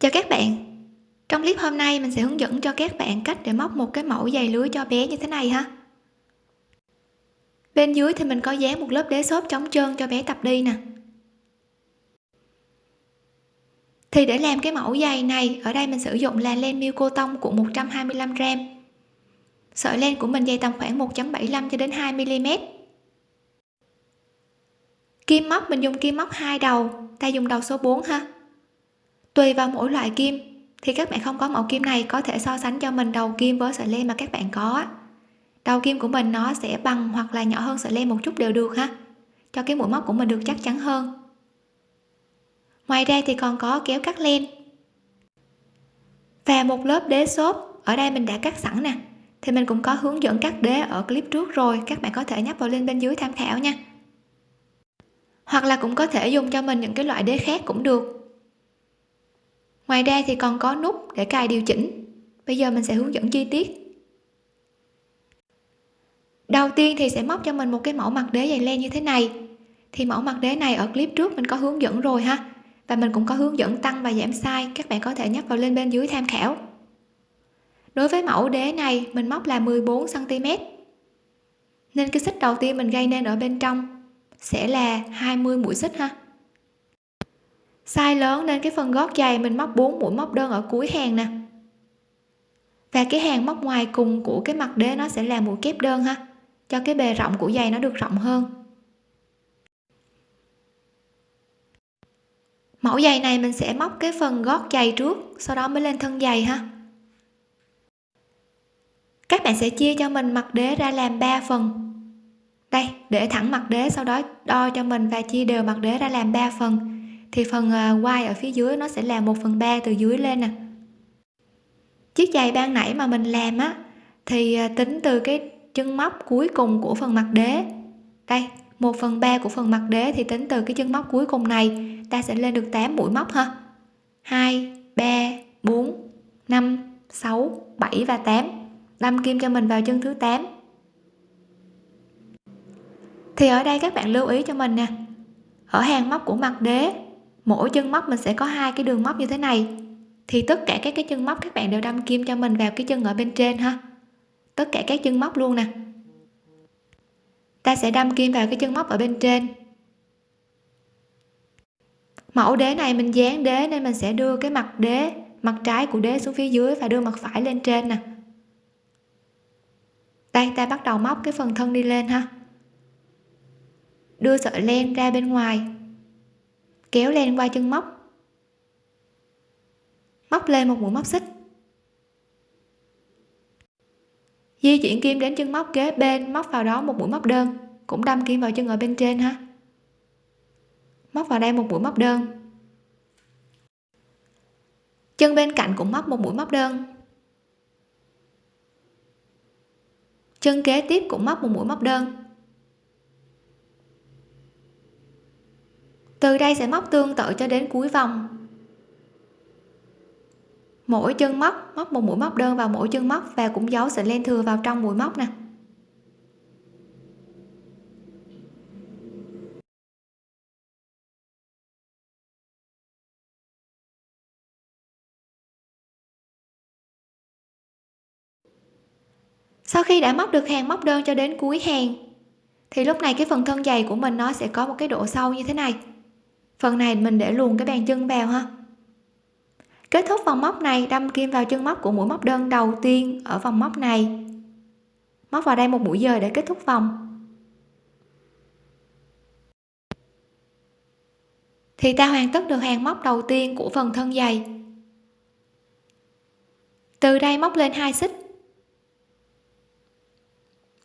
chào các bạn. Trong clip hôm nay mình sẽ hướng dẫn cho các bạn cách để móc một cái mẫu giày lưới cho bé như thế này ha. Bên dưới thì mình có dán một lớp đế xốp chống trơn cho bé tập đi nè. Thì để làm cái mẫu giày này, ở đây mình sử dụng là len miêu cô tông của 125 gram. Sợi len của mình dày tầm khoảng 1.75 cho đến 2 mm kim móc, mình dùng kim móc hai đầu, ta dùng đầu số 4 ha tùy vào mỗi loại kim. Thì các bạn không có mẫu kim này có thể so sánh cho mình đầu kim với sợi len mà các bạn có đầu kim của mình nó sẽ bằng hoặc là nhỏ hơn sợi len một chút đều được ha. Cho cái mũi móc của mình được chắc chắn hơn. Ngoài ra thì còn có kéo cắt len. Và một lớp đế xốp, ở đây mình đã cắt sẵn nè. Thì mình cũng có hướng dẫn cắt đế ở clip trước rồi, các bạn có thể nhấp vào link bên dưới tham khảo nha. Hoặc là cũng có thể dùng cho mình những cái loại đế khác cũng được ngoài ra thì còn có nút để cài điều chỉnh. Bây giờ mình sẽ hướng dẫn chi tiết. Đầu tiên thì sẽ móc cho mình một cái mẫu mặt đế dày len như thế này. Thì mẫu mặt đế này ở clip trước mình có hướng dẫn rồi ha. Và mình cũng có hướng dẫn tăng và giảm size, các bạn có thể nhấp vào lên bên dưới tham khảo. Đối với mẫu đế này, mình móc là 14 cm nên cái xích đầu tiên mình gây nên ở bên trong sẽ là 20 mũi xích ha size lớn nên cái phần gót giày mình móc 4 mũi móc đơn ở cuối hàng nè. Và cái hàng móc ngoài cùng của cái mặt đế nó sẽ là mũi kép đơn ha, cho cái bề rộng của giày nó được rộng hơn. Mẫu giày này mình sẽ móc cái phần gót giày trước, sau đó mới lên thân giày ha. Các bạn sẽ chia cho mình mặt đế ra làm 3 phần. Đây, để thẳng mặt đế, sau đó đo cho mình và chia đều mặt đế ra làm 3 phần thì phần à, quai ở phía dưới nó sẽ là 1 phần 3 từ dưới lên nè. Chiếc giày ban nãy mà mình làm á thì à, tính từ cái chân móc cuối cùng của phần mặt đế. Đây 1 phần 3 của phần mặt đế thì tính từ cái chân móc cuối cùng này ta sẽ lên được 8 mũi móc ha. 2 3 4 5 6 7 và 8 đâm kim cho mình vào chân thứ 8 thì ở đây các bạn lưu ý cho mình nè ở hàng móc của mặt đế mỗi chân móc mình sẽ có hai cái đường móc như thế này. Thì tất cả các cái chân móc các bạn đều đâm kim cho mình vào cái chân ở bên trên ha. Tất cả các chân móc luôn nè. Ta sẽ đâm kim vào cái chân móc ở bên trên. Mẫu đế này mình dán đế nên mình sẽ đưa cái mặt đế, mặt trái của đế xuống phía dưới và đưa mặt phải lên trên nè. Đây, ta bắt đầu móc cái phần thân đi lên ha. Đưa sợi len ra bên ngoài kéo len qua chân móc. Móc lên một mũi móc xích. Di chuyển kim đến chân móc kế bên, móc vào đó một mũi móc đơn, cũng đâm kim vào chân ở bên trên ha. Móc vào đây một mũi móc đơn. Chân bên cạnh cũng móc một mũi móc đơn. Chân kế tiếp cũng móc một mũi móc đơn. Từ đây sẽ móc tương tự cho đến cuối vòng. Mỗi chân móc móc một mũi móc đơn vào mỗi chân móc và cũng giấu sợi len thừa vào trong mũi móc nè. Sau khi đã móc được hàng móc đơn cho đến cuối hàng, thì lúc này cái phần thân dày của mình nó sẽ có một cái độ sâu như thế này phần này mình để luôn cái bàn chân vào ha. Kết thúc vòng móc này, đâm kim vào chân móc của mũi móc đơn đầu tiên ở vòng móc này. Móc vào đây một mũi dời để kết thúc vòng. Thì ta hoàn tất được hàng móc đầu tiên của phần thân dày từ đây móc lên hai xích.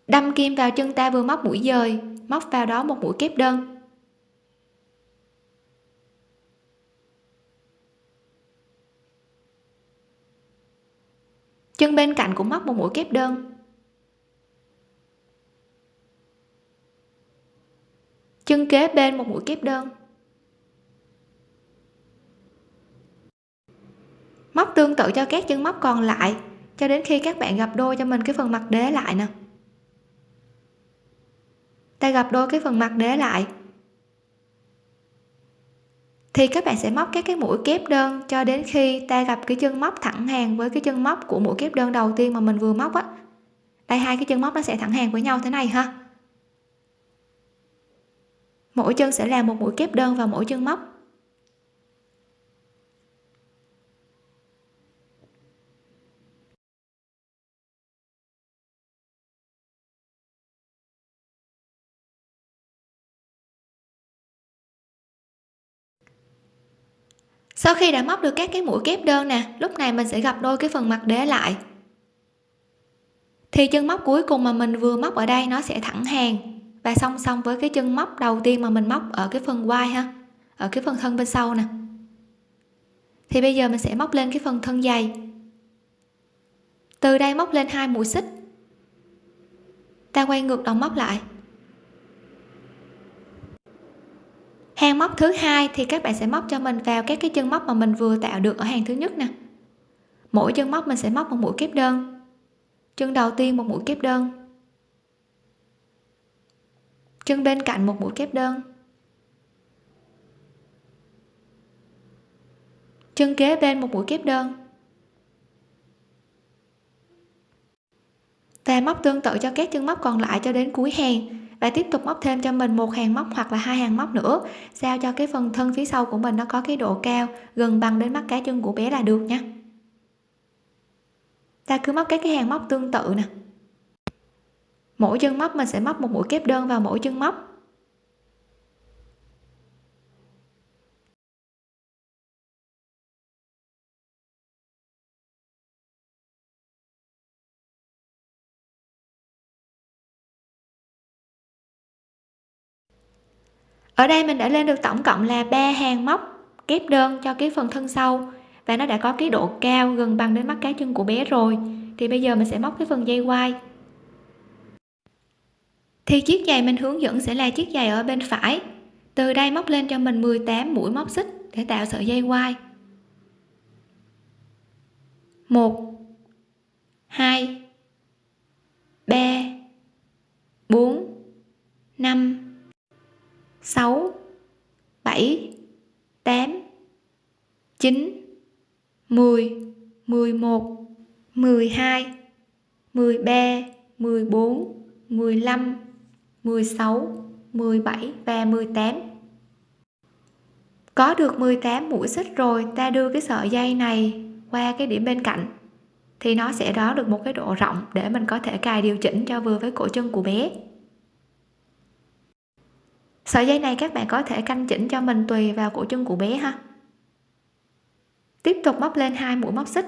Đâm kim vào chân ta vừa móc mũi dời, móc vào đó một mũi kép đơn. Chân bên cạnh cũng móc một mũi kép đơn. Chân kế bên một mũi kép đơn. Móc tương tự cho các chân móc còn lại, cho đến khi các bạn gặp đôi cho mình cái phần mặt đế lại nè. Ta gặp đôi cái phần mặt đế lại thì các bạn sẽ móc các cái mũi kép đơn cho đến khi ta gặp cái chân móc thẳng hàng với cái chân móc của mũi kép đơn đầu tiên mà mình vừa móc á. Đây, hai cái chân móc nó sẽ thẳng hàng với nhau thế này ha. Mỗi chân sẽ là một mũi kép đơn vào mỗi chân móc. Sau khi đã móc được các cái mũi kép đơn nè, lúc này mình sẽ gặp đôi cái phần mặt đế lại. Thì chân móc cuối cùng mà mình vừa móc ở đây nó sẽ thẳng hàng. Và song song với cái chân móc đầu tiên mà mình móc ở cái phần quai ha, ở cái phần thân bên sau nè. Thì bây giờ mình sẽ móc lên cái phần thân dày. Từ đây móc lên hai mũi xích. Ta quay ngược đầu móc lại. Hàng móc thứ hai thì các bạn sẽ móc cho mình vào các cái chân móc mà mình vừa tạo được ở hàng thứ nhất nè. Mỗi chân móc mình sẽ móc một mũi kép đơn. Chân đầu tiên một mũi kép đơn. Chân bên cạnh một mũi kép đơn. Chân kế bên một mũi kép đơn. Và móc tương tự cho các chân móc còn lại cho đến cuối hàng và tiếp tục móc thêm cho mình một hàng móc hoặc là hai hàng móc nữa. Sao cho cái phần thân phía sau của mình nó có cái độ cao gần bằng đến mắt cá chân của bé là được nha. Ta cứ móc các cái hàng móc tương tự nè. Mỗi chân móc mình sẽ móc một mũi kép đơn vào mỗi chân móc. Ở đây mình đã lên được tổng cộng là ba hàng móc kép đơn cho cái phần thân sau. Và nó đã có cái độ cao gần bằng đến mắt cá chân của bé rồi. Thì bây giờ mình sẽ móc cái phần dây quai. Thì chiếc giày mình hướng dẫn sẽ là chiếc giày ở bên phải. Từ đây móc lên cho mình 18 mũi móc xích để tạo sợi dây quai. 1 2 3 4 5 6 7 8 9 10 11 12 13 14 15 16 17 và 18 có được 18 mũi xích rồi, ta đưa cái sợi dây này qua cái điểm bên cạnh, thì nó sẽ đó được một cái độ rộng để mình có thể cài điều chỉnh cho vừa với cổ chân của bé sợi dây này các bạn có thể canh chỉnh cho mình tùy vào cổ chân của bé ha. Tiếp tục móc lên hai mũi móc xích.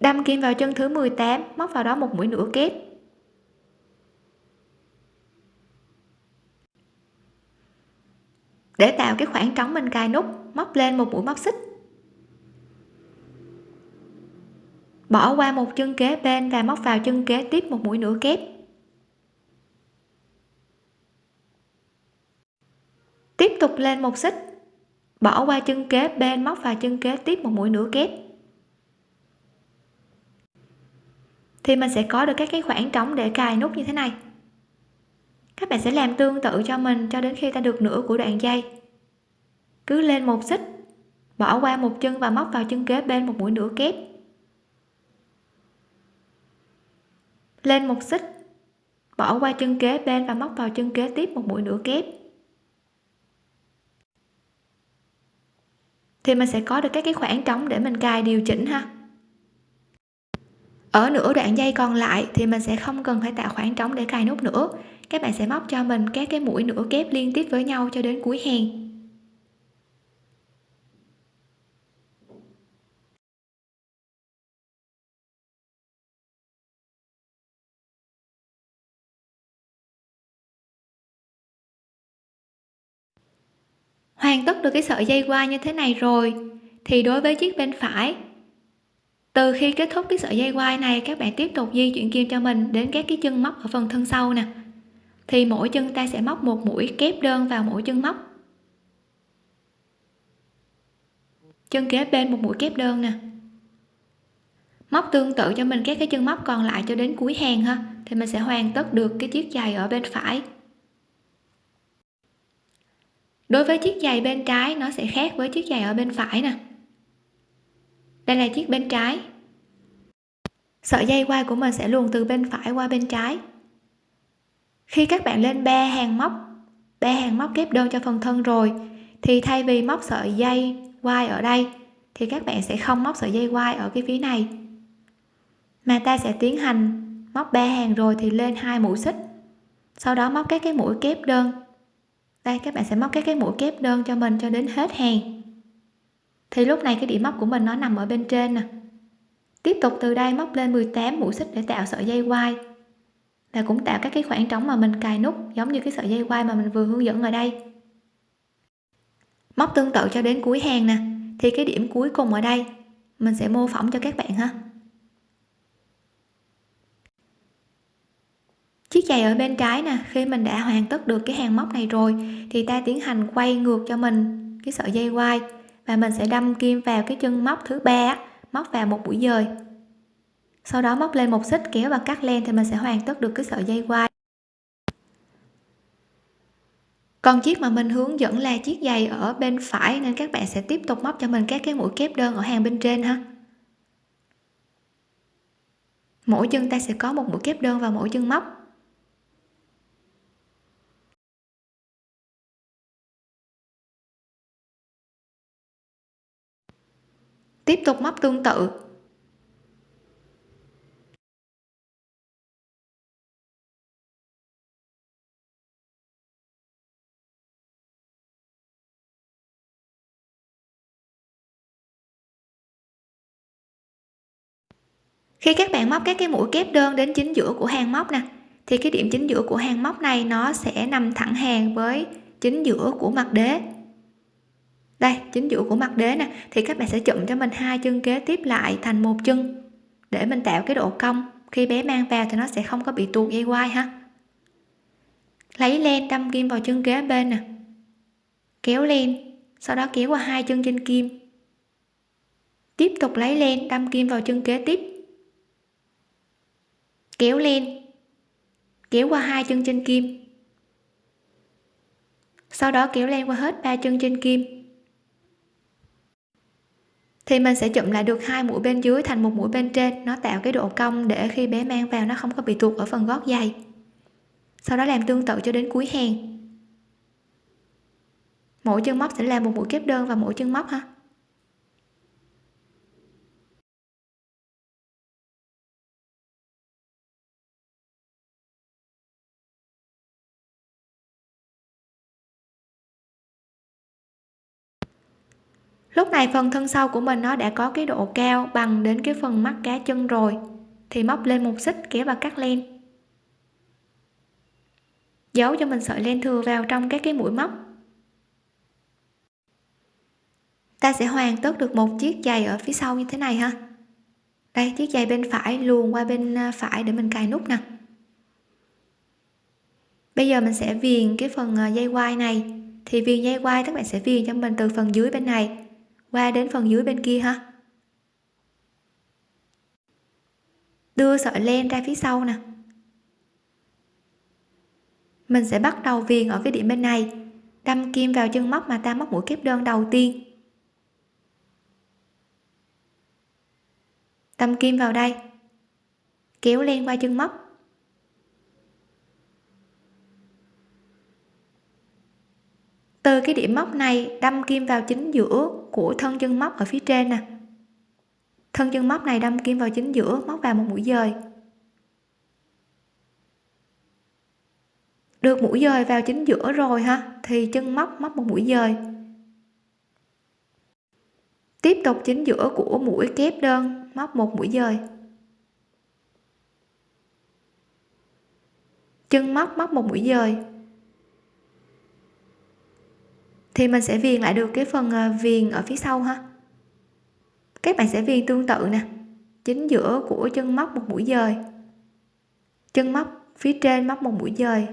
Đâm kim vào chân thứ 18 móc vào đó một mũi nửa kép. Để tạo cái khoảng trống mình cài nút, móc lên một mũi móc xích. Bỏ qua một chân kế bên và móc vào chân kế tiếp một mũi nửa kép. Tiếp tục lên một xích. Bỏ qua chân kế bên móc vào chân kế tiếp một mũi nửa kép. Thì mình sẽ có được các cái khoảng trống để cài nút như thế này. Các bạn sẽ làm tương tự cho mình cho đến khi ta được nửa của đoạn dây. Cứ lên một xích, bỏ qua một chân và móc vào chân kế bên một mũi nửa kép. Lên một xích, bỏ qua chân kế bên và móc vào chân kế tiếp một mũi nửa kép. Thì mình sẽ có được các cái khoảng trống để mình cài điều chỉnh ha. Ở nửa đoạn dây còn lại thì mình sẽ không cần phải tạo khoảng trống để cài nút nữa. Các bạn sẽ móc cho mình các cái mũi nửa kép liên tiếp với nhau cho đến cuối hàng. Hoàn tất được cái sợi dây qua như thế này rồi, thì đối với chiếc bên phải, từ khi kết thúc cái sợi dây quai này, các bạn tiếp tục di chuyển kim cho mình đến các cái chân móc ở phần thân sau nè. Thì mỗi chân ta sẽ móc một mũi kép đơn vào mỗi chân móc. Chân kế bên một mũi kép đơn nè. Móc tương tự cho mình các cái chân móc còn lại cho đến cuối hàng ha, thì mình sẽ hoàn tất được cái chiếc giày ở bên phải đối với chiếc giày bên trái, nó sẽ khác với chiếc giày ở bên phải nè. Đây là chiếc bên trái. Sợi dây quai của mình sẽ luồn từ bên phải qua bên trái. Khi các bạn lên ba hàng móc ba hàng móc kép đơn cho phần thân rồi, thì thay vì móc sợi dây quai ở đây, thì các bạn sẽ không móc sợi dây quai ở cái phía này. Mà ta sẽ tiến hành móc ba hàng rồi thì lên hai mũi xích. Sau đó móc các cái mũi kép đơn đây, các bạn sẽ móc các cái mũi kép đơn cho mình cho đến hết hàng. Thì lúc này cái điểm móc của mình nó nằm ở bên trên nè. Tiếp tục từ đây móc lên 18 mũi xích để tạo sợi dây quai. Và cũng tạo các cái khoảng trống mà mình cài nút, giống như cái sợi dây quai mà mình vừa hướng dẫn ở đây. Móc tương tự cho đến cuối hàng nè. Thì cái điểm cuối cùng ở đây, mình sẽ mô phỏng cho các bạn ha. Chiếc giày ở bên trái nè, khi mình đã hoàn tất được cái hàng móc này rồi, thì ta tiến hành quay ngược cho mình cái sợi dây quai và mình sẽ đâm kim vào cái chân móc thứ ba móc vào một mũi dời. Sau đó móc lên một xích kéo và cắt len thì mình sẽ hoàn tất được cái sợi dây quai. Còn chiếc mà mình hướng dẫn là chiếc giày ở bên phải nên các bạn sẽ tiếp tục móc cho mình các cái mũi kép đơn ở hàng bên trên ha. Mỗi chân ta sẽ có một mũi kép đơn vào mỗi chân móc. Tiếp tục móc tương tự. Khi các bạn móc các cái mũi kép đơn đến chính giữa của hàng móc nè, thì cái điểm chính giữa của hàng móc này nó sẽ nằm thẳng hàng với chính giữa của mặt đế đây, chính giữa của mặt đế nè, thì các bạn sẽ chụm cho mình hai chân kế tiếp lại thành một chân. Để mình tạo cái độ cong, khi bé mang vào thì nó sẽ không có bị tuột dây quai ha. Lấy len đâm kim vào chân kế bên nè. Kéo len, sau đó kéo qua hai chân trên kim. Tiếp tục lấy len đâm kim vào chân kế tiếp. Kéo len, kéo qua hai chân trên kim. Sau đó kéo len qua hết ba chân trên kim thì mình sẽ chụm lại được hai mũi bên dưới thành một mũi bên trên. Nó tạo cái độ cong để khi bé mang vào nó không có bị tuột ở phần gót giày. Sau đó làm tương tự cho đến cuối hàng. Mỗi chân móc sẽ làm một mũi kép đơn và mỗi chân móc ha. Lúc này phần thân sau của mình nó đã có cái độ cao bằng đến cái phần mắt cá chân rồi. Thì móc lên một xích, kéo và cắt len. Giấu cho mình sợi len thừa vào trong các cái mũi móc. Ta sẽ hoàn tất được một chiếc giày ở phía sau như thế này ha. Đây, chiếc giày bên phải, luồn qua bên à, phải để mình cài nút nè. Bây giờ mình sẽ viền cái phần à, dây quai này. Thì viền dây quai, các bạn sẽ viền cho mình từ phần dưới bên này qua đến phần dưới bên kia ha. Đưa sợi len ra phía sau nè. Mình sẽ bắt đầu viền ở cái điểm bên này. Đâm kim vào chân móc mà ta móc mũi kép đơn đầu tiên. Đâm kim vào đây. Kéo len qua chân móc. Từ cái điểm móc này đâm kim vào chính giữa của thân chân móc ở phía trên nè. Thân chân móc này đâm kim vào chính giữa, móc vào một mũi dời. Được mũi dời vào chính giữa rồi ha, thì chân móc móc một mũi dời. Tiếp tục chính giữa của mũi kép đơn, móc một mũi dời. Chân móc móc một mũi dời thì mình sẽ viền lại được cái phần à, viền ở phía sau ha. Các bạn sẽ viền tương tự nè. Chính giữa của chân móc một mũi dời. Chân móc phía trên móc một mũi dời.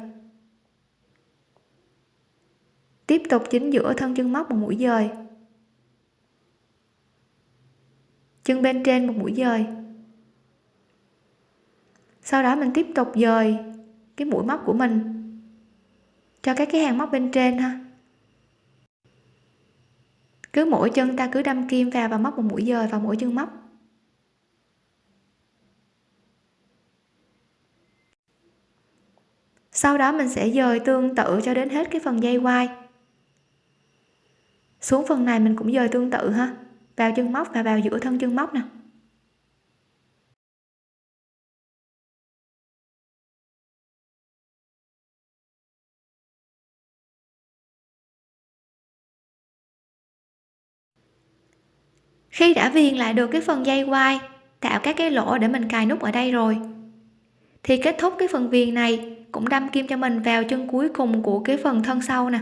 Tiếp tục chính giữa thân chân móc một mũi dời. Chân bên trên một mũi dời. Sau đó mình tiếp tục dời cái mũi móc của mình cho các cái hàng móc bên trên ha cứ mỗi chân ta cứ đâm kim vào và móc một mũi dời vào mỗi chân móc. Sau đó mình sẽ dời tương tự cho đến hết cái phần dây quai. Xuống phần này mình cũng dời tương tự ha. Vào chân móc và vào giữa thân chân móc nè. Khi đã viền lại được cái phần dây quai, tạo các cái lỗ để mình cài nút ở đây rồi. Thì kết thúc cái phần viền này, cũng đâm kim cho mình vào chân cuối cùng của cái phần thân sau nè,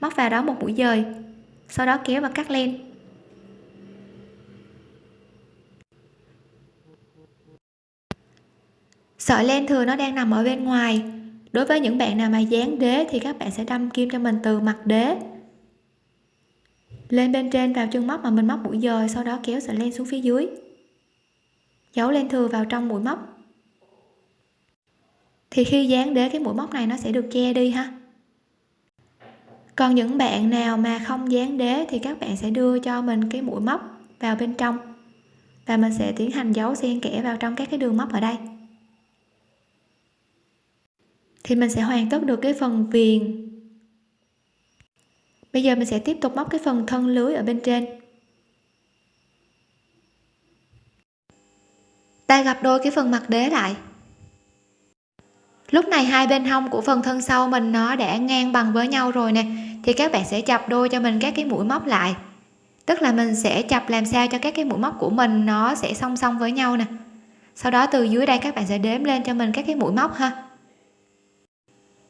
móc vào đó một mũi dời, sau đó kéo và cắt len. Sợi len thừa nó đang nằm ở bên ngoài. Đối với những bạn nào mà dán đế thì các bạn sẽ đâm kim cho mình từ mặt đế lên bên trên vào chân móc mà mình móc mũi dời, sau đó kéo sợi len xuống phía dưới. Giấu len thừa vào trong mũi móc. Thì khi dán đế cái mũi móc này nó sẽ được che đi ha. Còn những bạn nào mà không dán đế thì các bạn sẽ đưa cho mình cái mũi móc vào bên trong. Và mình sẽ tiến hành giấu xen kẽ vào trong các cái đường móc ở đây. Thì mình sẽ hoàn tất được cái phần viền bây giờ mình sẽ tiếp tục móc cái phần thân lưới ở bên trên. Ta gặp đôi cái phần mặt đế lại. Lúc này hai bên hông của phần thân sau mình nó đã ngang bằng với nhau rồi nè, thì các bạn sẽ chập đôi cho mình các cái mũi móc lại. Tức là mình sẽ chập làm sao cho các cái mũi móc của mình nó sẽ song song với nhau nè. Sau đó từ dưới đây các bạn sẽ đếm lên cho mình các cái mũi móc ha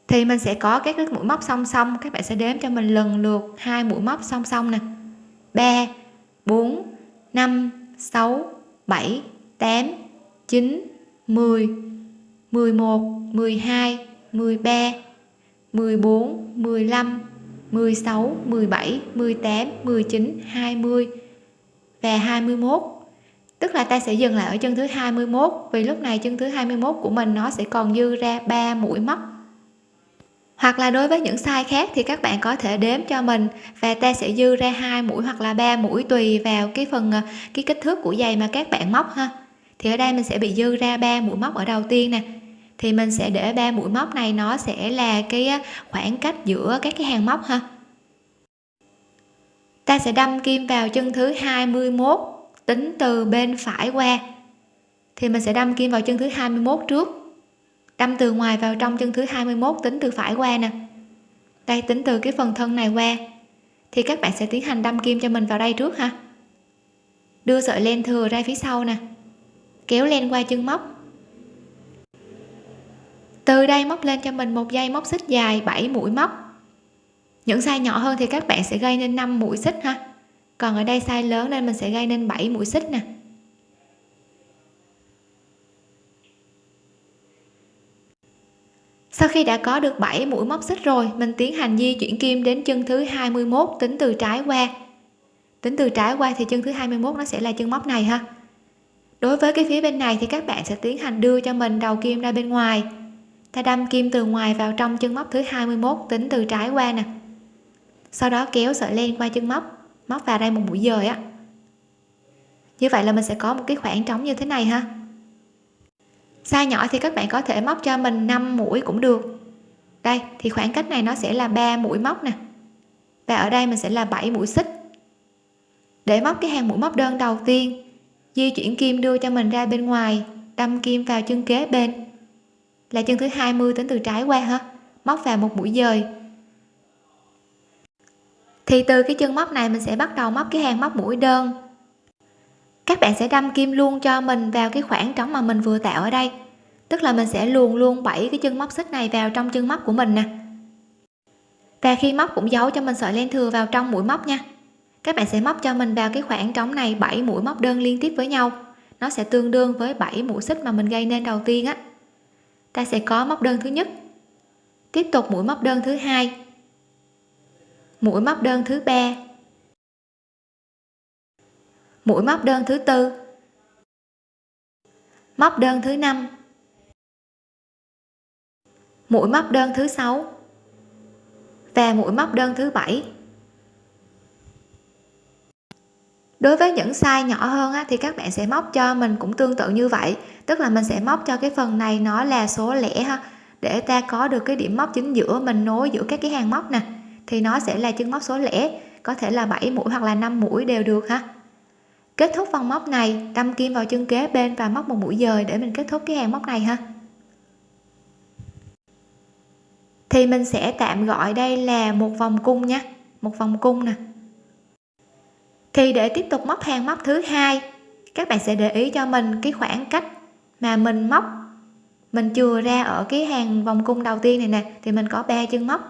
thì mình sẽ có các cái mũi móc song song. Các bạn sẽ đếm cho mình lần lượt hai mũi móc song song nè. 3 4 5 6 7 8 9 10 11 12 13 14 15 16 17 18 19 20 và 21 tức là ta sẽ dừng lại ở chân thứ 21 vì lúc này chân thứ 21 của mình nó sẽ còn dư ra 3 mũi móc hoặc là đối với những size khác thì các bạn có thể đếm cho mình. Và ta sẽ dư ra hai mũi hoặc là ba mũi tùy vào cái phần ờ, cái kích thước của giày mà các bạn móc ha. Thì ở đây mình sẽ bị dư ra ba mũi móc ở đầu tiên nè. Thì mình sẽ để ba mũi móc này nó sẽ là cái ờ, khoảng cách giữa các cái hàng móc ha. Ta sẽ đâm kim vào chân thứ 21 tính từ bên phải qua. Thì mình sẽ đâm kim vào chân thứ 21 trước đâm từ ngoài vào trong chân thứ 21 tính từ phải qua nè. Đây, tính từ cái phần thân này qua. Thì các bạn sẽ tiến hành đâm kim cho mình vào đây trước ha. Đưa sợi len thừa ra phía sau nè. Kéo len qua chân móc. Từ đây móc lên cho mình một dây móc xích dài 7 mũi móc. Những size nhỏ hơn thì các bạn sẽ gây nên 5 mũi xích ha. Còn ở đây size lớn nên mình sẽ gây nên 7 mũi xích nè. Sau khi đã có được 7 mũi móc xích rồi, mình tiến hành di chuyển kim đến chân thứ 21 tính từ trái qua. Tính từ trái qua thì chân thứ 21 nó sẽ là chân móc này ha. Đối với cái phía bên này thì các bạn sẽ tiến hành đưa cho mình đầu kim ra bên ngoài. Ta đâm kim từ ngoài vào trong chân móc thứ 21 tính từ trái qua nè. Sau đó kéo sợi len qua chân móc móc vào đây một mũi dời á. Như vậy là mình sẽ có một cái khoảng trống như thế này ha size nhỏ thì các bạn có thể móc cho mình 5 mũi cũng được. Đây, thì khoảng cách này nó sẽ là 3 mũi móc nè. Và ở đây mình sẽ là 7 mũi xích. Để móc cái hàng mũi móc đơn đầu tiên, di chuyển kim đưa cho mình ra bên ngoài, đâm kim vào chân kế bên. Là chân thứ 20 tính từ trái qua ha, móc vào một mũi dời. Thì từ cái chân móc này mình sẽ bắt đầu móc cái hàng móc mũi đơn các bạn sẽ đâm kim luôn cho mình vào cái khoảng trống mà mình vừa tạo ở đây. Tức là mình sẽ luồn luôn bảy cái chân móc xích này vào trong chân móc của mình nè. Và khi móc cũng giấu cho mình sợi len thừa vào trong mũi móc nha. Các bạn sẽ móc cho mình vào cái khoảng trống này 7 mũi móc đơn liên tiếp với nhau. Nó sẽ tương đương với 7 mũi xích mà mình gây nên đầu tiên á. Ta sẽ có móc đơn thứ nhất. Tiếp tục mũi móc đơn thứ hai. Mũi móc đơn thứ ba mũi móc đơn thứ tư. Móc đơn thứ năm. Mũi móc đơn thứ sáu, và mũi móc đơn thứ bảy. Đối với những size nhỏ hơn á, thì các bạn sẽ móc cho mình cũng tương tự như vậy. Tức là mình sẽ móc cho cái phần này nó là số lẻ ha. Để ta có được cái điểm móc chính giữa mình nối giữa các cái hàng móc nè thì nó sẽ là chân móc số lẻ. Có thể là 7 mũi hoặc là 5 mũi đều được ha kết thúc vòng móc này, đâm kim vào chân kế bên và móc một mũi dời để mình kết thúc cái hàng móc này ha. Thì mình sẽ tạm gọi đây là một vòng cung nhé một vòng cung nè. Thì để tiếp tục móc hàng móc thứ hai, các bạn sẽ để ý cho mình cái khoảng cách mà mình móc. Mình chừa ra ở cái hàng vòng cung đầu tiên này nè, thì mình có ba chân móc.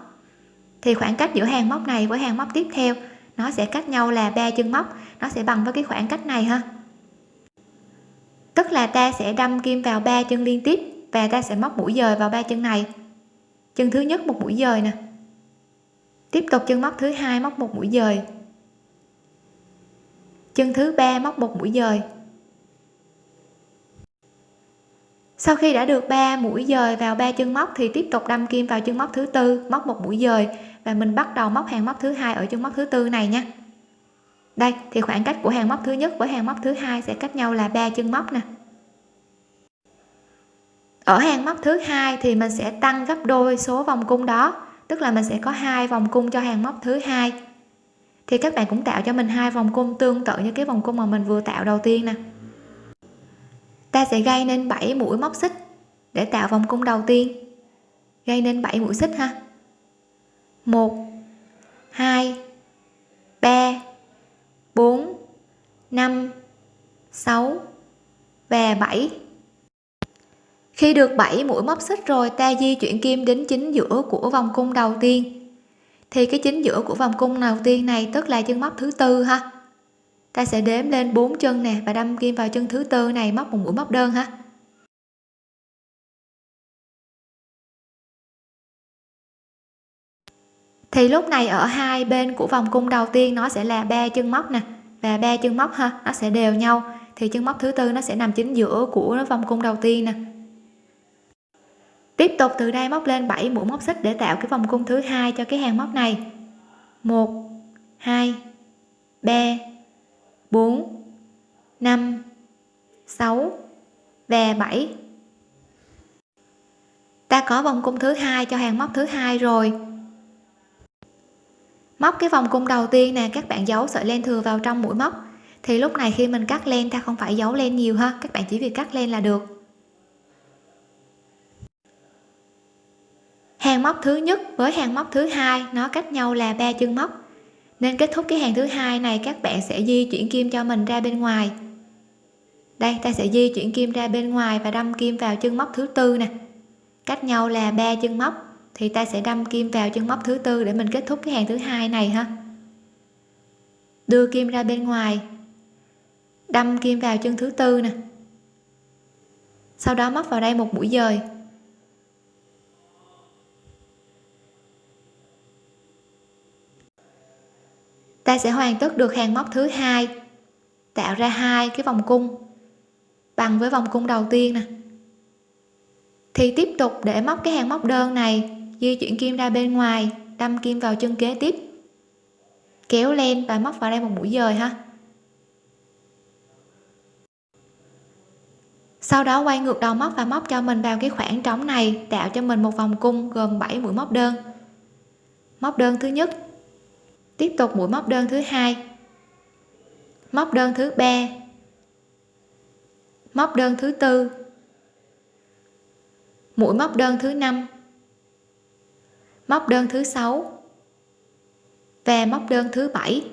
Thì khoảng cách giữa hàng móc này với hàng móc tiếp theo nó sẽ cách nhau là ba chân móc. Nó sẽ bằng với cái khoảng cách này ha. Tức là ta sẽ đâm kim vào ba chân liên tiếp và ta sẽ móc mũi dời vào ba chân này. Chân thứ nhất một mũi dời nè. Tiếp tục chân móc thứ hai móc một mũi dời. Chân thứ ba móc một mũi dời. Sau khi đã được 3 mũi dời vào ba chân móc thì tiếp tục đâm kim vào chân móc thứ tư, móc một mũi dời và mình bắt đầu móc hàng móc thứ hai ở chân móc thứ tư này nha. Đây, thì khoảng cách của hàng móc thứ nhất với hàng móc thứ hai sẽ cách nhau là ba chân móc nè. Ở hàng móc thứ hai thì mình sẽ tăng gấp đôi số vòng cung đó, tức là mình sẽ có hai vòng cung cho hàng móc thứ hai. Thì các bạn cũng tạo cho mình hai vòng cung tương tự như cái vòng cung mà mình vừa tạo đầu tiên nè. Ta sẽ gây nên 7 mũi móc xích để tạo vòng cung đầu tiên. Gây nên 7 mũi xích ha. 1 2 3 4 5 6 và 7 khi được 7 mũi móc xích rồi, ta di chuyển kim đến chính giữa của vòng cung đầu tiên. Thì cái chính giữa của vòng cung đầu tiên này tức là chân móc thứ tư ha. Ta sẽ đếm lên 4 chân nè và đâm kim vào chân thứ tư này móc một mũi móc đơn ha. Thì lúc này ở hai bên của vòng cung đầu tiên nó sẽ là ba chân móc nè và ba chân móc ha, nó sẽ đều nhau. Thì chân móc thứ tư nó sẽ nằm chính giữa của vòng cung đầu tiên nè. Tiếp tục từ đây móc lên 7 mũi móc xích để tạo cái vòng cung thứ hai cho cái hàng móc này. 1 2 3 4 5 6 và 7 ta có vòng cung thứ hai cho hàng móc thứ hai rồi móc cái vòng cung đầu tiên nè, các bạn giấu sợi len thừa vào trong mũi móc. Thì lúc này khi mình cắt len, ta không phải giấu len nhiều ha, các bạn chỉ việc cắt len là được. Hàng móc thứ nhất với hàng móc thứ hai, nó cách nhau là ba chân móc. Nên kết thúc cái hàng thứ hai này, các bạn sẽ di chuyển kim cho mình ra bên ngoài. Đây, ta sẽ di chuyển kim ra bên ngoài và đâm kim vào chân móc thứ tư nè. Cách nhau là ba chân móc thì ta sẽ đâm kim vào chân móc thứ tư để mình kết thúc cái hàng thứ hai này ha. Đưa kim ra bên ngoài. Đâm kim vào chân thứ tư nè. Sau đó móc vào đây một mũi dời. Ta sẽ hoàn tất được hàng móc thứ hai. Tạo ra hai cái vòng cung. Bằng với vòng cung đầu tiên nè. Thì tiếp tục để móc cái hàng móc đơn này di chuyển kim ra bên ngoài, đâm kim vào chân kế tiếp. Kéo lên và móc vào đây một mũi dời ha. Sau đó quay ngược đầu móc và móc cho mình vào cái khoảng trống này, tạo cho mình một vòng cung gồm 7 mũi móc đơn. Móc đơn thứ nhất, tiếp tục mũi móc đơn thứ hai. Móc đơn thứ ba. Móc đơn thứ tư. Mũi móc đơn thứ năm móc đơn thứ sáu. Và móc đơn thứ bảy.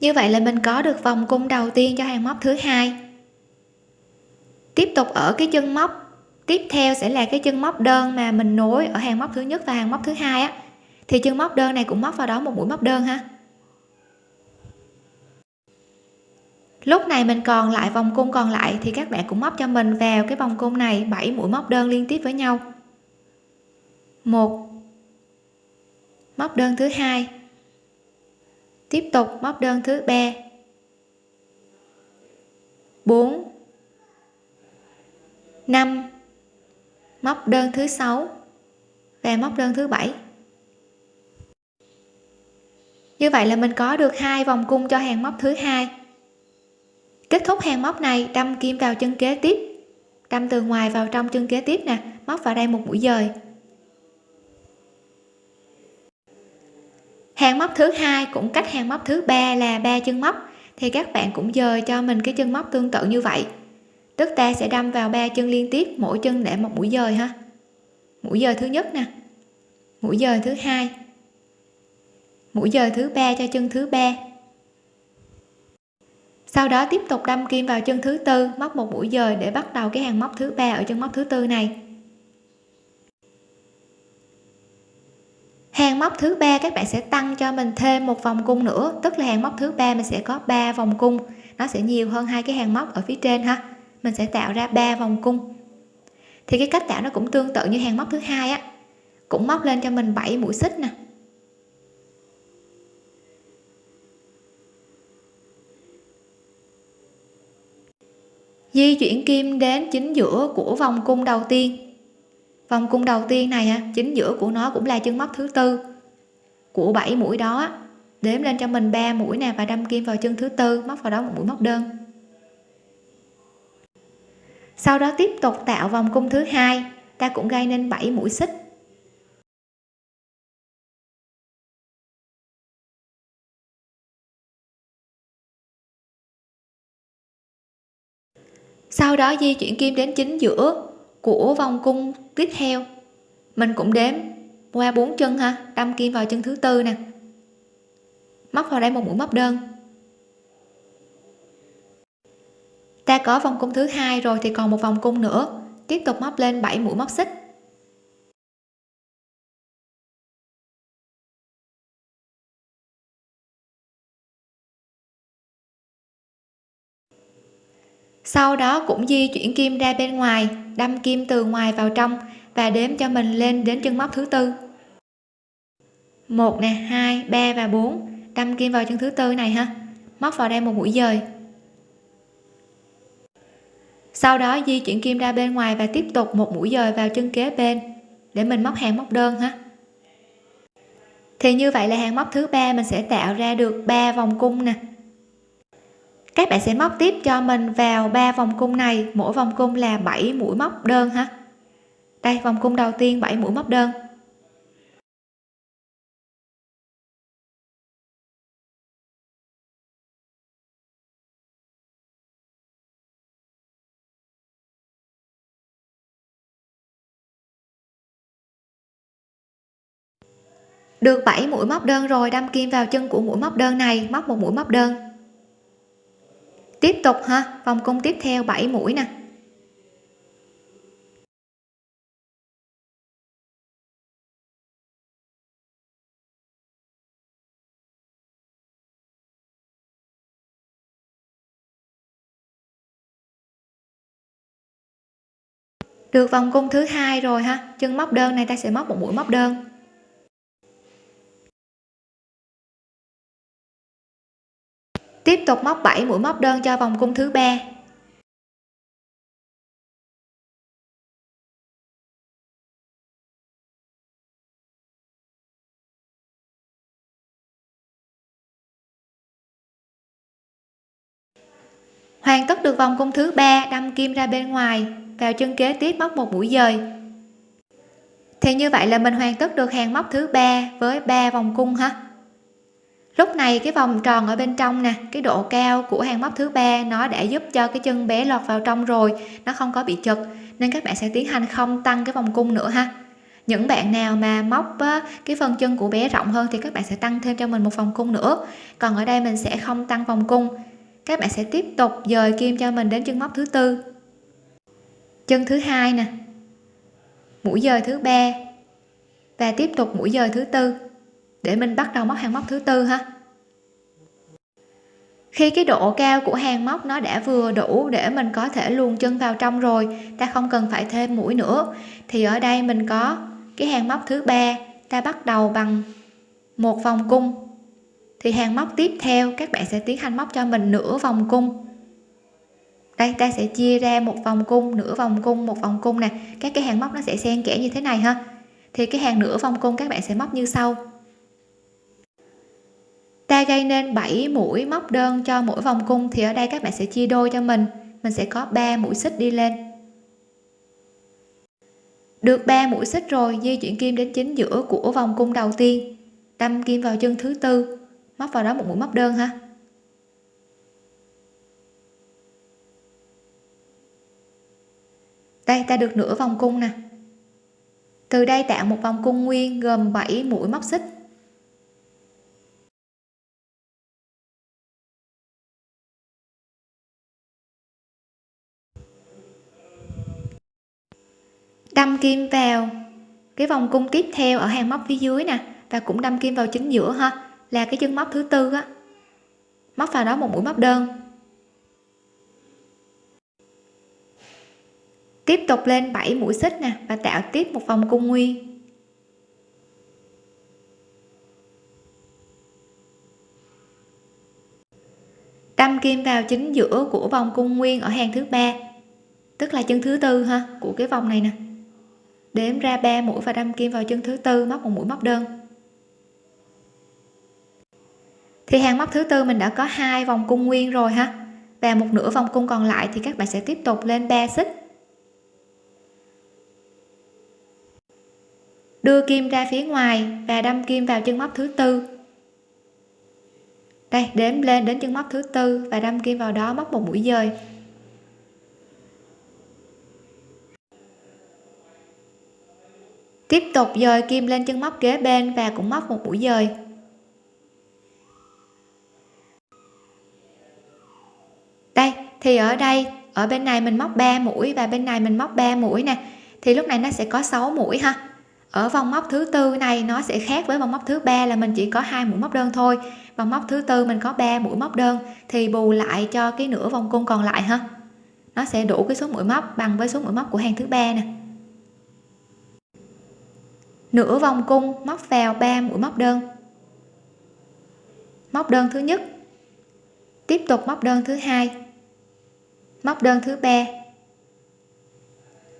Như vậy là mình có được vòng cung đầu tiên cho hàng móc thứ hai. Tiếp tục ở cái chân móc. Tiếp theo sẽ là cái chân móc đơn mà mình nối ở hàng móc thứ nhất và hàng móc thứ hai á. Thì chân móc đơn này cũng móc vào đó một mũi móc đơn ha. Lúc này mình còn lại vòng cung còn lại thì các bạn cũng móc cho mình vào cái vòng cung này 7 mũi móc đơn liên tiếp với nhau một. Móc đơn thứ hai. Tiếp tục móc đơn thứ ba. 4 5 móc đơn thứ sáu và móc đơn thứ bảy. Như vậy là mình có được hai vòng cung cho hàng móc thứ hai. Kết thúc hàng móc này, đâm kim vào chân kế tiếp. Đâm từ ngoài vào trong chân kế tiếp nè, móc vào đây một mũi dời. Hàng móc thứ hai cũng cách hàng móc thứ ba là ba chân móc. Thì các bạn cũng dời cho mình cái chân móc tương tự như vậy. Tức ta sẽ đâm vào ba chân liên tiếp, mỗi chân để một mũi dời ha. Mũi dời thứ nhất nè. Mũi dời thứ hai. Mũi dời thứ ba cho chân thứ ba. Sau đó tiếp tục đâm kim vào chân thứ tư, móc một mũi dời để bắt đầu cái hàng móc thứ ba ở chân móc thứ tư này. Hàng móc thứ ba các bạn sẽ tăng cho mình thêm một vòng cung nữa. Tức là hàng móc thứ ba mình sẽ có 3 vòng cung. Nó sẽ nhiều hơn hai cái hàng móc ở phía trên ha. Mình sẽ tạo ra 3 vòng cung. Thì cái cách tạo nó cũng tương tự như hàng móc thứ hai á. Cũng móc lên cho mình 7 mũi xích nè. Di chuyển kim đến chính giữa của vòng cung đầu tiên vòng cung đầu tiên này á, chính giữa của nó cũng là chân móc thứ tư. Của 7 mũi đó đếm lên cho mình 3 mũi nè, và đâm kim vào chân thứ tư, móc vào đó một mũi móc đơn. Sau đó tiếp tục tạo vòng cung thứ hai, ta cũng gây nên 7 mũi xích. Sau đó di chuyển kim đến chính giữa của vòng cung tiếp theo. Mình cũng đếm qua bốn chân ha, đâm kim vào chân thứ tư nè. Móc vào đây một mũi móc đơn. Ta có vòng cung thứ hai rồi thì còn một vòng cung nữa. Tiếp tục móc lên 7 mũi móc xích. Sau đó cũng di chuyển kim ra bên ngoài, đâm kim từ ngoài vào trong và đếm cho mình lên đến chân móc thứ tư. Một nè, hai, ba và bốn. Đâm kim vào chân thứ tư này ha. Móc vào đây một mũi dời. Sau đó di chuyển kim ra bên ngoài và tiếp tục một mũi dời vào chân kế bên để mình móc hàng móc đơn ha. Thì như vậy là hàng móc thứ ba mình sẽ tạo ra được 3 vòng cung nè các bạn sẽ móc tiếp cho mình vào ba vòng cung này. Mỗi vòng cung là 7 mũi móc đơn ha. Đây, vòng cung đầu tiên 7 mũi móc đơn. Được 7 mũi móc đơn rồi, đâm kim vào chân của mũi móc đơn này. Móc một mũi móc đơn tiếp tục ha, vòng cung tiếp theo 7 mũi nè. Được vòng cung thứ hai rồi ha, chân móc đơn này ta sẽ móc một mũi móc đơn. Tiếp tục móc 7 mũi móc đơn cho vòng cung thứ ba. Hoàn tất được vòng cung thứ ba, đâm kim ra bên ngoài, vào chân kế tiếp móc một mũi dời. Thì như vậy là mình hoàn tất được hàng móc thứ ba với ba vòng cung ha lúc này cái vòng tròn ở bên trong nè, cái độ cao của hàng móc thứ ba nó đã giúp cho cái chân bé lọt vào trong rồi, nó không có bị chật, nên các bạn sẽ tiến hành không tăng cái vòng cung nữa ha. Những bạn nào mà móc cái phần chân của bé rộng hơn thì các bạn sẽ tăng thêm cho mình một vòng cung nữa. Còn ở đây mình sẽ không tăng vòng cung. Các bạn sẽ tiếp tục dời kim cho mình đến chân móc thứ tư. Chân thứ hai nè, mũi dời thứ ba và tiếp tục mũi dời thứ tư để mình bắt đầu móc hàng móc thứ tư ha. Khi cái độ cao của hàng móc nó đã vừa đủ để mình có thể luồn chân vào trong rồi, ta không cần phải thêm mũi nữa, thì ở đây mình có cái hàng móc thứ ba, ta bắt đầu bằng một vòng cung. Thì hàng móc tiếp theo, các bạn sẽ tiến hành móc cho mình nửa vòng cung. Đây, ta sẽ chia ra một vòng cung, nửa vòng cung, một vòng cung nè. Các cái hàng móc nó sẽ xen kẽ như thế này ha. Thì cái hàng nửa vòng cung các bạn sẽ móc như sau ta gây nên 7 mũi móc đơn cho mỗi vòng cung thì ở đây các bạn sẽ chia đôi cho mình. Mình sẽ có 3 mũi xích đi lên. Được 3 mũi xích rồi, di chuyển kim đến chính giữa của vòng cung đầu tiên. Đâm kim vào chân thứ tư. Móc vào đó một mũi móc đơn ha. Đây, ta được nửa vòng cung nè. Từ đây tạo một vòng cung nguyên gồm 7 mũi móc xích. Đâm kim vào cái vòng cung tiếp theo ở hàng móc phía dưới nè, và cũng đâm kim vào chính giữa ha, là cái chân móc thứ tư á. Móc vào đó một mũi móc đơn. Tiếp tục lên 7 mũi xích nè, và tạo tiếp một vòng cung nguyên. Đâm kim vào chính giữa của vòng cung nguyên ở hàng thứ ba, tức là chân thứ tư ha, của cái vòng này nè đếm ra 3 mũi và đâm kim vào chân thứ tư, móc một mũi móc đơn. Thì hàng móc thứ tư mình đã có hai vòng cung nguyên rồi ha. Và một nửa vòng cung còn lại thì các bạn sẽ tiếp tục lên 3 xích. Đưa kim ra phía ngoài và đâm kim vào chân móc thứ tư. Đây, đếm lên đến chân móc thứ tư và đâm kim vào đó, móc một mũi dời. Tiếp tục dời kim lên chân móc kế bên và cũng móc một mũi dời. Đây, thì ở đây, ở bên này mình móc 3 mũi và bên này mình móc 3 mũi nè. Thì lúc này nó sẽ có 6 mũi ha. Ở vòng móc thứ tư này, nó sẽ khác với vòng móc thứ ba là mình chỉ có hai mũi móc đơn thôi. Vòng móc thứ tư mình có 3 mũi móc đơn, thì bù lại cho cái nửa vòng cung còn lại ha. Nó sẽ đủ cái số mũi móc bằng với số mũi móc của hàng thứ ba nè nửa vòng cung, móc vào 3 mũi móc đơn. Móc đơn thứ nhất. Tiếp tục móc đơn thứ hai. Móc đơn thứ ba.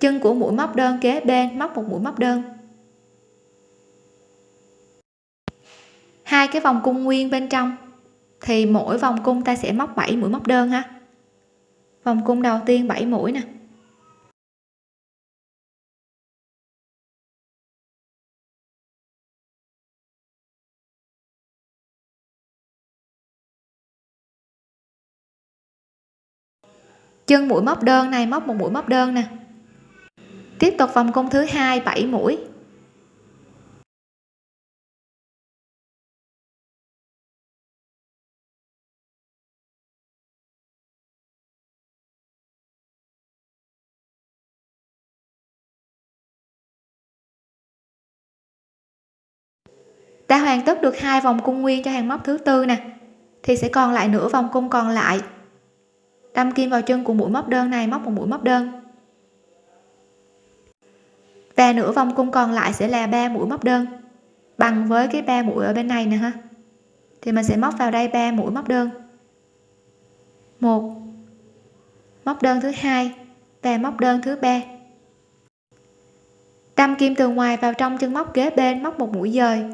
Chân của mũi móc đơn kế bên móc một mũi móc đơn. Hai cái vòng cung nguyên bên trong, thì mỗi vòng cung ta sẽ móc 7 mũi móc đơn ha. Vòng cung đầu tiên 7 mũi nè. Chân mũi móc đơn này, móc một mũi móc đơn nè. Tiếp tục vòng cung thứ hai 7 mũi. Đã hoàn tất được hai vòng cung nguyên cho hàng móc thứ tư nè. Thì sẽ còn lại nửa vòng cung còn lại đâm kim vào chân của mũi móc đơn này, móc một mũi móc đơn. Và nửa vòng cung còn lại sẽ là ba mũi móc đơn. Bằng với cái ba mũi ở bên này nè ha. Thì mình sẽ móc vào đây ba mũi móc đơn. Một, móc đơn thứ hai và móc đơn thứ ba. Đâm kim từ ngoài vào trong chân móc kế bên, móc một mũi dời.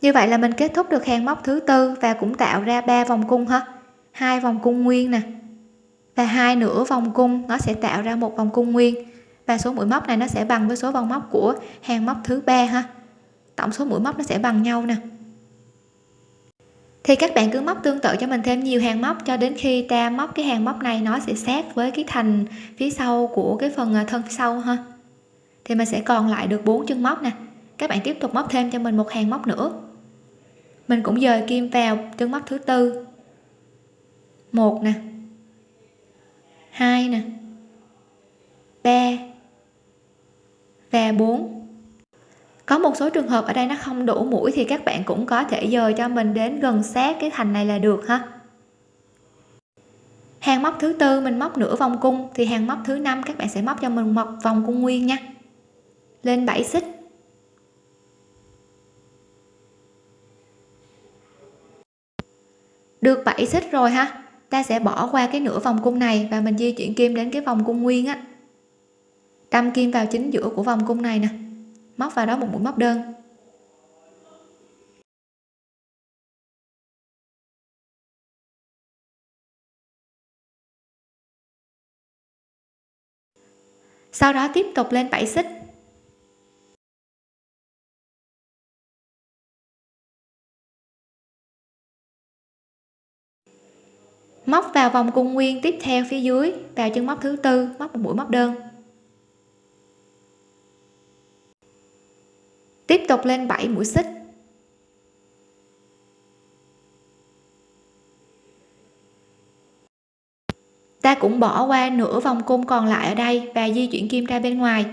Như vậy là mình kết thúc được hàng móc thứ tư và cũng tạo ra ba vòng cung ha hai vòng cung nguyên nè. Và hai nửa vòng cung nó sẽ tạo ra một vòng cung nguyên. Và số mũi móc này nó sẽ bằng với số vòng móc của hàng móc thứ ba ha. Tổng số mũi móc nó sẽ bằng nhau nè. Thì các bạn cứ móc tương tự cho mình thêm nhiều hàng móc cho đến khi ta móc cái hàng móc này nó sẽ sát với cái thành phía sau của cái phần à, thân sau ha. Thì mình sẽ còn lại được bốn chân móc nè. Các bạn tiếp tục móc thêm cho mình một hàng móc nữa. Mình cũng dời kim vào chân móc thứ tư một nè. Hai nè. Ba. Và 4 có một số trường hợp ở đây nó không đủ mũi thì các bạn cũng có thể dời cho mình đến gần sát cái thành này là được ha. Hàng móc thứ tư, mình móc nửa vòng cung thì hàng móc thứ năm các bạn sẽ móc cho mình một vòng cung nguyên nha. Lên 7 xích. Được 7 xích rồi ha ta sẽ bỏ qua cái nửa vòng cung này và mình di chuyển kim đến cái vòng cung nguyên á. Đâm kim vào chính giữa của vòng cung này nè. Móc vào đó một mũi móc đơn. Sau đó tiếp tục lên 7 xích. Móc vào vòng cung nguyên tiếp theo phía dưới, vào chân móc thứ tư, móc một mũi, móc đơn. Tiếp tục lên 7 mũi xích. Ta cũng bỏ qua nửa vòng cung còn lại ở đây và di chuyển kim ra bên ngoài.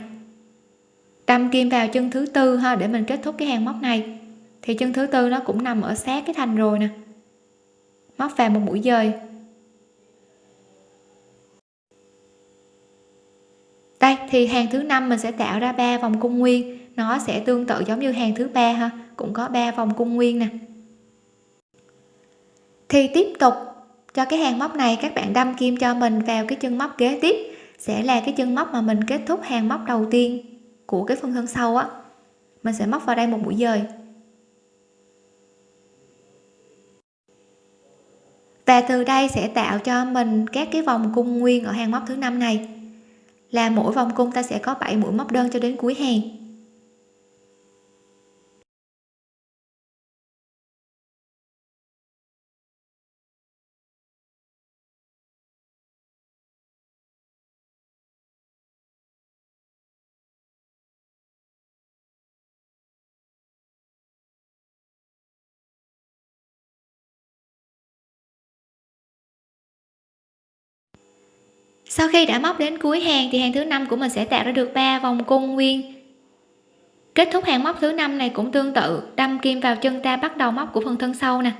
Đâm kim vào chân thứ tư ha, để mình kết thúc cái hàng móc này. Thì chân thứ tư nó cũng nằm ở sát cái thành rồi nè. Móc vào một mũi dời. Đây, thì hàng thứ năm mình sẽ tạo ra ba vòng cung nguyên. Nó sẽ tương tự giống như hàng thứ ba ha. Cũng có ba vòng cung nguyên nè. Thì tiếp tục, cho cái hàng móc này, các bạn đâm kim cho mình vào cái chân móc kế tiếp. Sẽ là cái chân móc mà mình kết thúc hàng móc đầu tiên của cái phần thân sau á. Mình sẽ móc vào đây một mũi dời. Và từ đây sẽ tạo cho mình các cái vòng cung nguyên ở hàng móc thứ năm này là mỗi vòng cung ta sẽ có 7 mũi móc đơn cho đến cuối hàng. Sau khi đã móc đến cuối hàng thì hàng thứ năm của mình sẽ tạo ra được 3 vòng cung nguyên. Kết thúc hàng móc thứ năm này cũng tương tự, đâm kim vào chân ta bắt đầu móc của phần thân sau nè.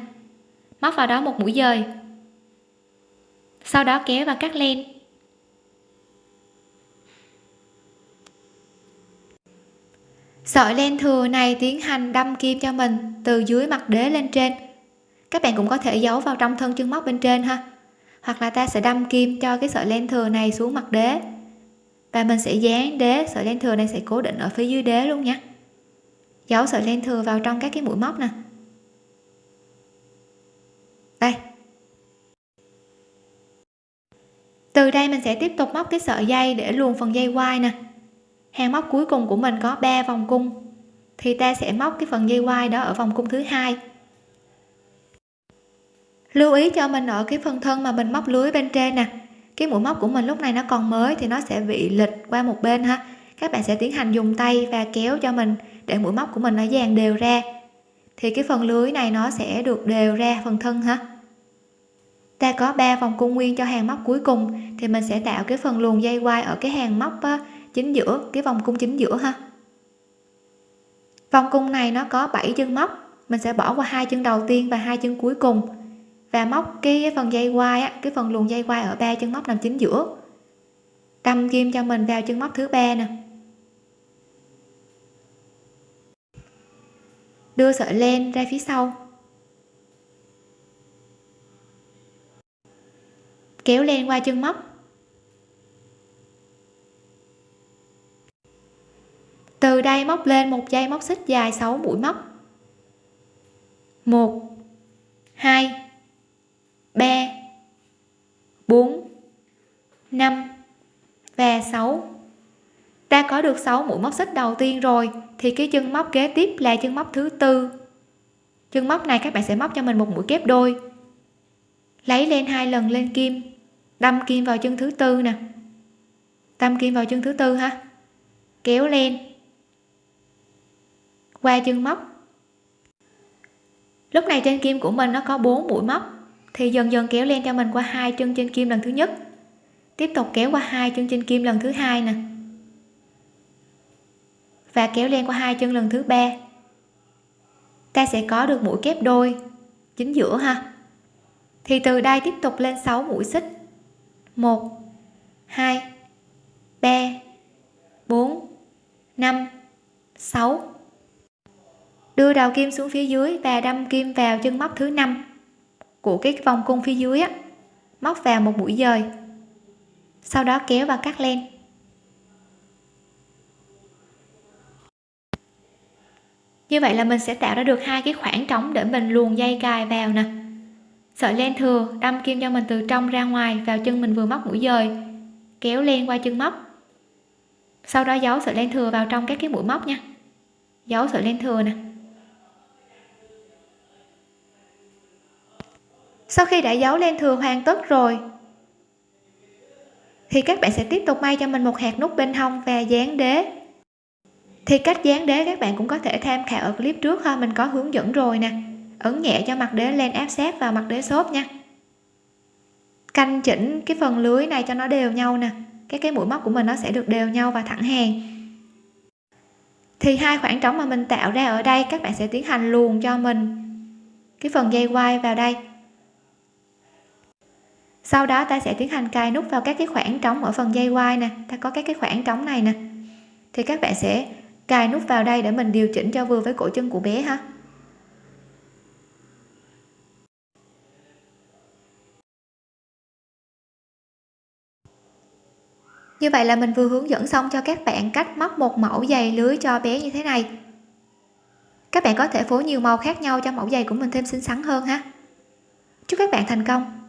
Móc vào đó một mũi dời. Sau đó kéo và cắt len. Sợi len thừa này tiến hành đâm kim cho mình từ dưới mặt đế lên trên. Các bạn cũng có thể giấu vào trong thân chân móc bên trên ha hoặc là ta sẽ đâm kim cho cái sợi len thừa này xuống mặt đế. Và mình sẽ dán đế, sợi len thừa này sẽ cố định ở phía dưới đế luôn nhé. Giấu sợi len thừa vào trong các cái mũi móc nè. Đây. Từ đây mình sẽ tiếp tục móc cái sợi dây để luồn phần dây quai nè. Hàng móc cuối cùng của mình có 3 vòng cung. Thì ta sẽ móc cái phần dây quai đó ở vòng cung thứ hai lưu ý cho mình ở cái phần thân mà mình móc lưới bên trên nè. Cái mũi móc của mình lúc này nó còn mới thì nó sẽ bị lệch qua một bên ha. Các bạn sẽ tiến hành dùng tay và kéo cho mình để mũi móc của mình nó dàn đều ra. Thì cái phần lưới này nó sẽ được đều ra phần thân ha. Ta có 3 vòng cung nguyên cho hàng móc cuối cùng, thì mình sẽ tạo cái phần luồn dây quai ở cái hàng móc chính giữa, cái vòng cung chính giữa ha. Vòng cung này nó có 7 chân móc, mình sẽ bỏ qua hai chân đầu tiên và hai chân cuối cùng và móc cái phần dây quai á, cái phần luồng dây quai ở ba chân móc nằm chính giữa. Cầm kim cho mình vào chân móc thứ ba nè. Đưa sợi len ra phía sau. Kéo len qua chân móc. Từ đây móc lên một dây móc xích dài 6 mũi móc. 1 2 3 4 5 và 6 ta có được 6 mũi móc xích đầu tiên rồi, thì cái chân móc kế tiếp là chân móc thứ tư. Chân móc này các bạn sẽ móc cho mình một mũi kép đôi. Lấy lên hai lần lên kim, đâm kim vào chân thứ tư nè. Đâm kim vào chân thứ tư ha. Kéo lên. Qua chân móc. Lúc này trên kim của mình nó có 4 mũi móc thì dần dần kéo len cho mình qua hai chân trên kim lần thứ nhất. Tiếp tục kéo qua hai chân trên kim lần thứ hai nè. Và kéo len qua hai chân lần thứ ba. Ta sẽ có được mũi kép đôi, chính giữa ha. Thì từ đây tiếp tục lên 6 mũi xích. 1 2 3 4 5 6 đưa đầu kim xuống phía dưới và đâm kim vào chân móc thứ năm của cái vòng cung phía dưới á, móc vào một mũi dời, sau đó kéo và cắt len. Như vậy là mình sẽ tạo ra được hai cái khoảng trống để mình luồn dây cài vào nè. Sợi len thừa đâm kim cho mình từ trong ra ngoài, vào chân mình vừa móc mũi dời, kéo len qua chân móc. Sau đó giấu sợi len thừa vào trong các cái mũi móc nha. Giấu sợi len thừa nè. Sau khi đã giấu len thừa hoàn tất rồi, thì các bạn sẽ tiếp tục may cho mình một hạt nút bên hông và dán đế. Thì cách dán đế các bạn cũng có thể tham khảo ở clip trước ha, mình có hướng dẫn rồi nè. Ấn nhẹ cho mặt đế lên, áp sát vào mặt đế xốp nha. Canh chỉnh cái phần lưới này cho nó đều nhau nè. Cái cái mũi móc của mình nó sẽ được đều nhau và thẳng hàng. Thì hai khoảng trống mà mình tạo ra ở đây, các bạn sẽ tiến hành luồn cho mình cái phần dây quai vào đây sau đó ta sẽ tiến hành cài nút vào các cái khoảng trống ở phần dây quai nè. Ta có các cái khoảng trống này nè. Thì các bạn sẽ cài nút vào đây để mình điều chỉnh cho vừa với cổ chân của bé ha. Như vậy là mình vừa hướng dẫn xong cho các bạn cách móc một mẫu giày lưới cho bé như thế này. Các bạn có thể phối nhiều màu khác nhau cho mẫu giày của mình thêm xinh xắn hơn ha. Chúc các bạn thành công!